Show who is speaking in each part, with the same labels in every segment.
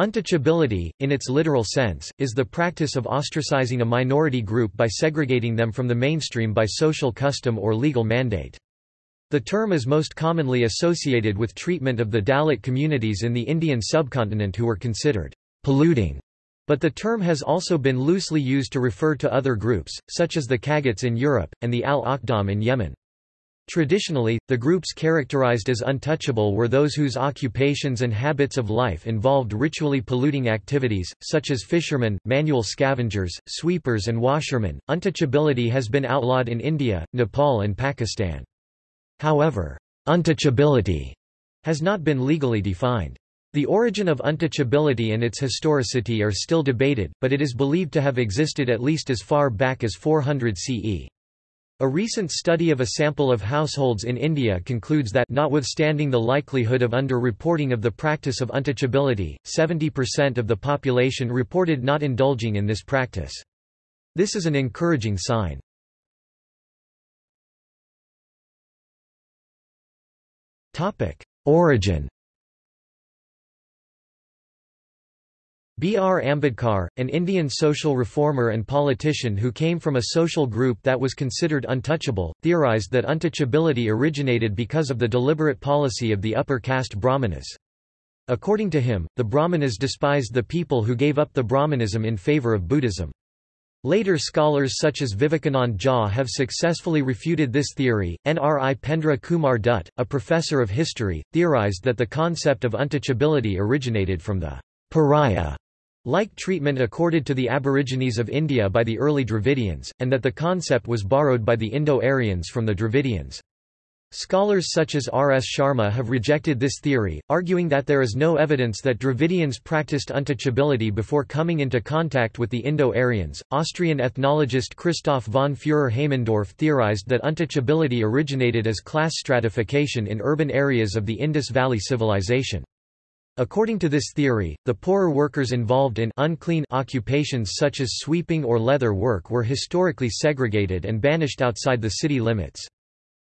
Speaker 1: Untouchability, in its literal sense, is the practice of ostracizing a minority group by segregating them from the mainstream by social custom or legal mandate. The term is most commonly associated with treatment of the Dalit communities in the Indian subcontinent who were considered polluting, but the term has also been loosely used to refer to other groups, such as the Cagots in Europe, and the Al-Akhdam in Yemen. Traditionally, the groups characterized as untouchable were those whose occupations and habits of life involved ritually polluting activities, such as fishermen, manual scavengers, sweepers, and washermen. Untouchability has been outlawed in India, Nepal, and Pakistan. However, untouchability has not been legally defined. The origin of untouchability and its historicity are still debated, but it is believed to have existed at least as far back as 400 CE. A recent study of a sample of households in India concludes that notwithstanding the likelihood of under-reporting of the practice of untouchability, 70% of the population reported not indulging in this practice. This is an encouraging sign. Origin B. R. Ambedkar, an Indian social reformer and politician who came from a social group that was considered untouchable, theorized that untouchability originated because of the deliberate policy of the upper caste Brahmanas. According to him, the Brahmanas despised the people who gave up the Brahmanism in favor of Buddhism. Later scholars such as Vivekanand Jha have successfully refuted this theory. Nripendra Kumar Dutt, a professor of history, theorized that the concept of untouchability originated from the pariah like treatment accorded to the Aborigines of India by the early Dravidians, and that the concept was borrowed by the Indo-Aryans from the Dravidians. Scholars such as R. S. Sharma have rejected this theory, arguing that there is no evidence that Dravidians practiced untouchability before coming into contact with the Indo-Aryans. Austrian ethnologist Christoph von Fürer-Haimendorf theorized that untouchability originated as class stratification in urban areas of the Indus Valley Civilization. According to this theory, the poorer workers involved in unclean occupations such as sweeping or leather work were historically segregated and banished outside the city limits.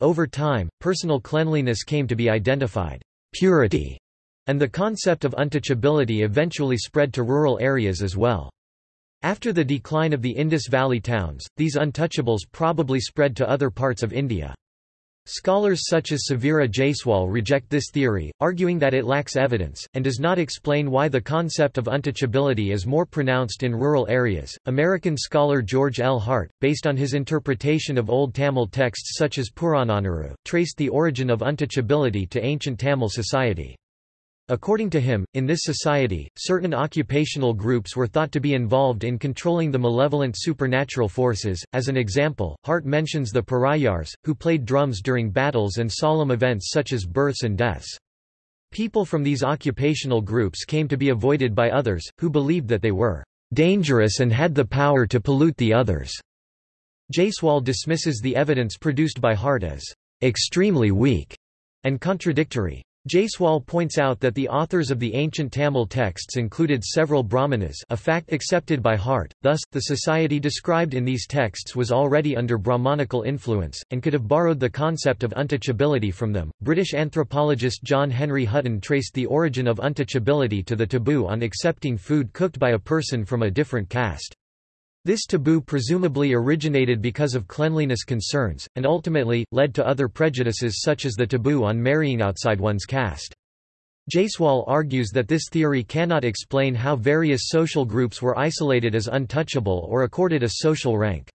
Speaker 1: Over time, personal cleanliness came to be identified purity, and the concept of untouchability eventually spread to rural areas as well. After the decline of the Indus Valley towns, these untouchables probably spread to other parts of India. Scholars such as Suvira Jaiswal reject this theory, arguing that it lacks evidence, and does not explain why the concept of untouchability is more pronounced in rural areas. American scholar George L. Hart, based on his interpretation of Old Tamil texts such as Purananuru, traced the origin of untouchability to ancient Tamil society. According to him, in this society, certain occupational groups were thought to be involved in controlling the malevolent supernatural forces. As an example, Hart mentions the Parayars, who played drums during battles and solemn events such as births and deaths. People from these occupational groups came to be avoided by others, who believed that they were dangerous and had the power to pollute the others. Jaiswal dismisses the evidence produced by Hart as extremely weak and contradictory. Jaiswal points out that the authors of the ancient Tamil texts included several brahmanas a fact accepted by Hart, thus, the society described in these texts was already under Brahmanical influence, and could have borrowed the concept of untouchability from them. British anthropologist John Henry Hutton traced the origin of untouchability to the taboo on accepting food cooked by a person from a different caste. This taboo presumably originated because of cleanliness concerns, and ultimately, led to other prejudices such as the taboo on marrying outside one's caste. Jaiswal argues that this theory cannot explain how various social groups were isolated as untouchable or accorded a social rank.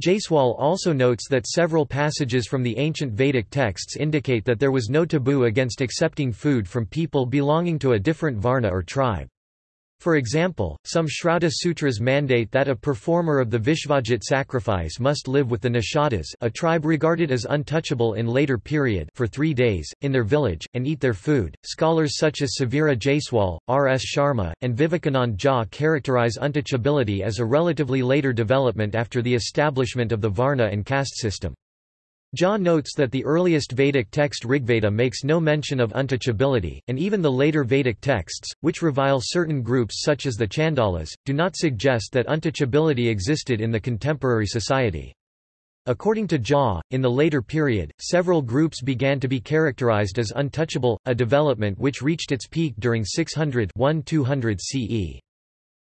Speaker 1: Jaiswal also notes that several passages from the ancient Vedic texts indicate that there was no taboo against accepting food from people belonging to a different varna or tribe. For example, some Shrauta Sutras mandate that a performer of the Vishvajit sacrifice must live with the Nishadas a tribe regarded as untouchable in later period for three days, in their village, and eat their food. Scholars such as Suvira Jaiswal, R. S. Sharma, and Vivekanand Jha characterize untouchability as a relatively later development after the establishment of the Varna and caste system. Jha notes that the earliest Vedic text Rigveda makes no mention of untouchability, and even the later Vedic texts, which revile certain groups such as the Chandalas, do not suggest that untouchability existed in the contemporary society. According to Jha, in the later period, several groups began to be characterized as untouchable, a development which reached its peak during 600-1200 CE.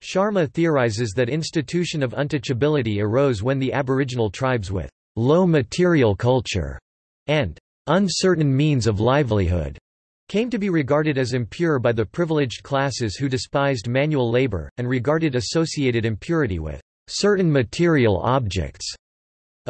Speaker 1: Sharma theorizes that institution of untouchability arose when the aboriginal tribes with low material culture and uncertain means of livelihood came to be regarded as impure by the privileged classes who despised manual labor, and regarded associated impurity with certain material objects.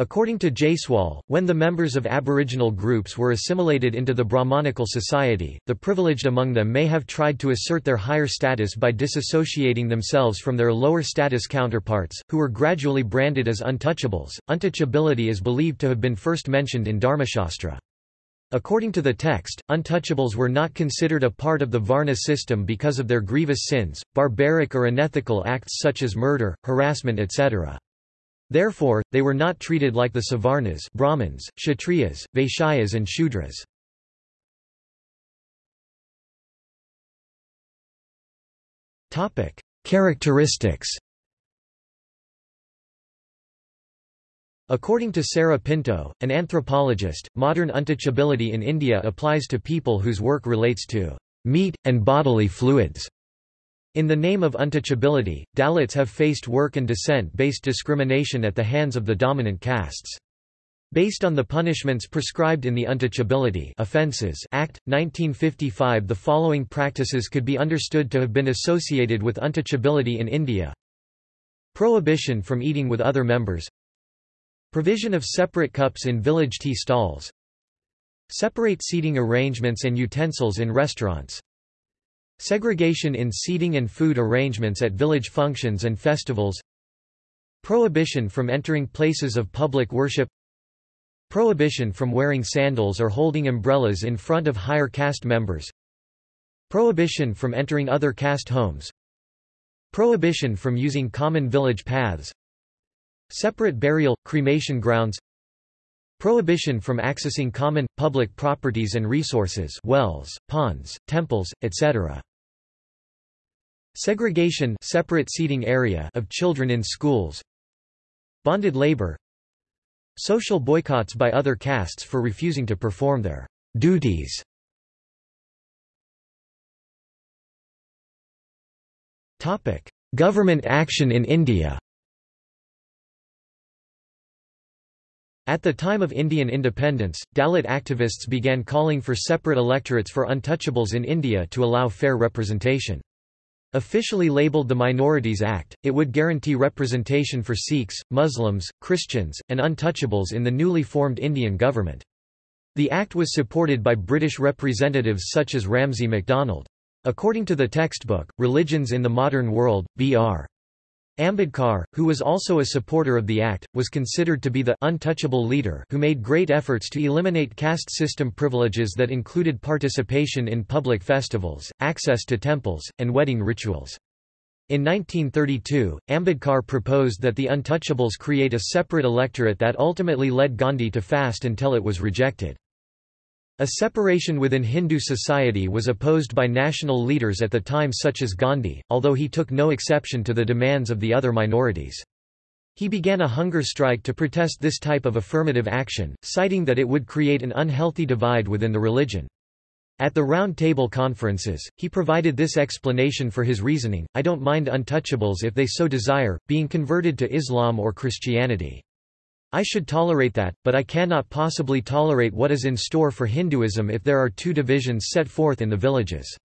Speaker 1: According to Jaiswal, when the members of aboriginal groups were assimilated into the Brahmanical society, the privileged among them may have tried to assert their higher status by disassociating themselves from their lower status counterparts, who were gradually branded as untouchables. Untouchability is believed to have been first mentioned in Dharmashastra. According to the text, untouchables were not considered a part of the Varna system because of their grievous sins, barbaric or unethical acts such as murder, harassment etc. Therefore, they were not treated like the Savarnas Brahmins, Kshatriyas, Vaishyas and Shudras. Characteristics According to Sarah Pinto, an anthropologist, modern untouchability in India applies to people whose work relates to meat, and bodily fluids. In the name of untouchability, Dalits have faced work and descent-based discrimination at the hands of the dominant castes. Based on the punishments prescribed in the Untouchability Offences Act, 1955 the following practices could be understood to have been associated with untouchability in India. Prohibition from eating with other members Provision of separate cups in village tea stalls Separate seating arrangements and utensils in restaurants Segregation in seating and food arrangements at village functions and festivals Prohibition from entering places of public worship Prohibition from wearing sandals or holding umbrellas in front of higher caste members Prohibition from entering other caste homes Prohibition from using common village paths Separate burial, cremation grounds Prohibition from accessing common, public properties and resources wells, ponds, temples, etc. Segregation separate seating area of children in schools Bonded labor Social boycotts by other castes for refusing to perform their duties Topic. Government action in India At the time of Indian independence, Dalit activists began calling for separate electorates for untouchables in India to allow fair representation. Officially labeled the Minorities Act, it would guarantee representation for Sikhs, Muslims, Christians, and untouchables in the newly formed Indian government. The act was supported by British representatives such as Ramsay MacDonald. According to the textbook, Religions in the Modern World, B.R. Ambedkar, who was also a supporter of the act, was considered to be the untouchable leader who made great efforts to eliminate caste system privileges that included participation in public festivals, access to temples, and wedding rituals. In 1932, Ambedkar proposed that the untouchables create a separate electorate that ultimately led Gandhi to fast until it was rejected. A separation within Hindu society was opposed by national leaders at the time such as Gandhi, although he took no exception to the demands of the other minorities. He began a hunger strike to protest this type of affirmative action, citing that it would create an unhealthy divide within the religion. At the Round Table conferences, he provided this explanation for his reasoning, I don't mind untouchables if they so desire, being converted to Islam or Christianity. I should tolerate that, but I cannot possibly tolerate what is in store for Hinduism if there are two divisions set forth in the villages.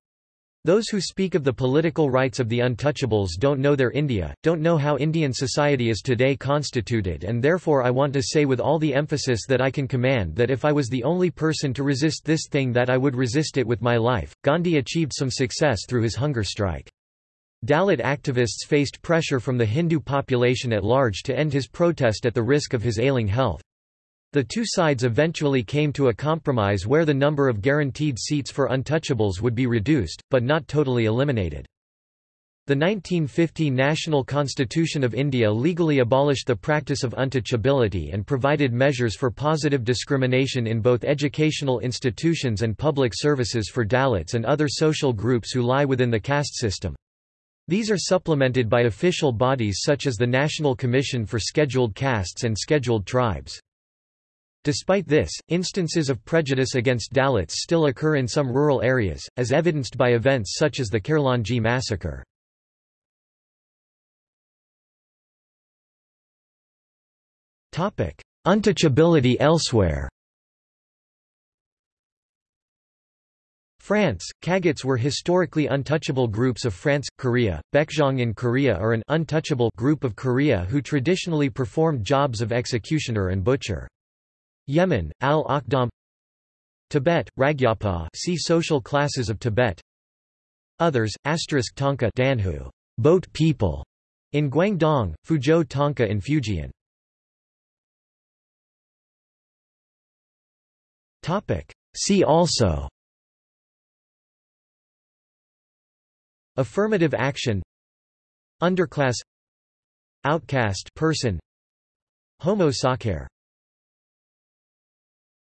Speaker 1: Those who speak of the political rights of the untouchables don't know their India, don't know how Indian society is today constituted and therefore I want to say with all the emphasis that I can command that if I was the only person to resist this thing that I would resist it with my life. Gandhi achieved some success through his hunger strike. Dalit activists faced pressure from the Hindu population at large to end his protest at the risk of his ailing health. The two sides eventually came to a compromise where the number of guaranteed seats for untouchables would be reduced, but not totally eliminated. The 1950 National Constitution of India legally abolished the practice of untouchability and provided measures for positive discrimination in both educational institutions and public services for Dalits and other social groups who lie within the caste system. These are supplemented by official bodies such as the National Commission for Scheduled Castes and Scheduled Tribes. Despite this, instances of prejudice against Dalits still occur in some rural areas, as evidenced by events such as the Kherlanji massacre. Untouchability elsewhere France, Cagots were historically untouchable groups of France, Korea, Baekjeong in Korea are an untouchable group of Korea who traditionally performed jobs of executioner and butcher. Yemen, Al-Akhdam Tibet, Ragyapa see social classes of Tibet Others, asterisk Tanka Danhu, boat people, in Guangdong, Fuzhou Tanka in Fujian. See also Affirmative action. Underclass. Outcast person. Homo sacer